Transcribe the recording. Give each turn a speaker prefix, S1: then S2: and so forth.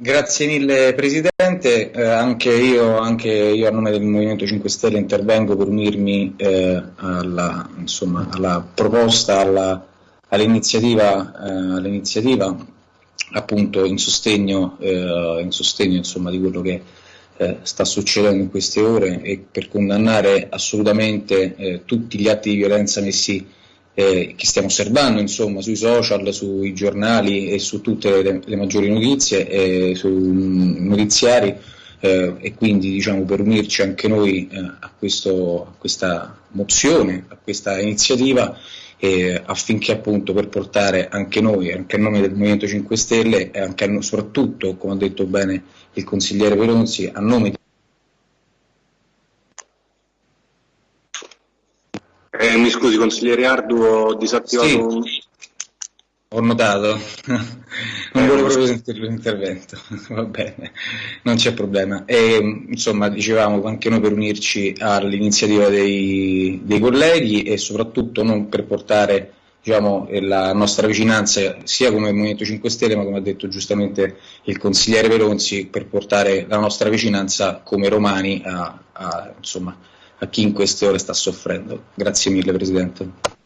S1: Grazie mille Presidente, eh, anche, io, anche, io, a nome del Movimento 5 Stelle intervengo per unirmi eh, alla, insomma, alla, proposta, all'iniziativa, eh, all'iniziativa appunto in sostegno, eh, in sostegno insomma, di quello che eh, sta succedendo in queste ore e per condannare assolutamente tutti gli atti di violenza messi eh, che stiamo osservando insomma, sui social, sui giornali e su tutte le, le maggiori notizie e sui notiziari eh, e quindi diciamo, per unirci anche noi eh, a, questo, a, questa mozione, a questa iniziativa affinché appunto per portare anche noi, anche a nome del Movimento 5 Stelle e anche a, soprattutto, come ha detto bene il consigliere Pelonzi, a nome
S2: Eh, mi scusi consigliere Ardu, ho disattivato...
S1: Sì, ho notato, non volevo proprio sentire l'intervento, va bene, non c'è problema. E, insomma, dicevamo anche noi per unirci all'iniziativa dei, dei colleghi e soprattutto non per portare diciamo, la nostra vicinanza sia come Movimento 5 Stelle ma come ha detto giustamente il consigliere Pelonzi per portare la nostra vicinanza come romani a, a insomma, a chi in queste ore sta soffrendo. Grazie mille Presidente.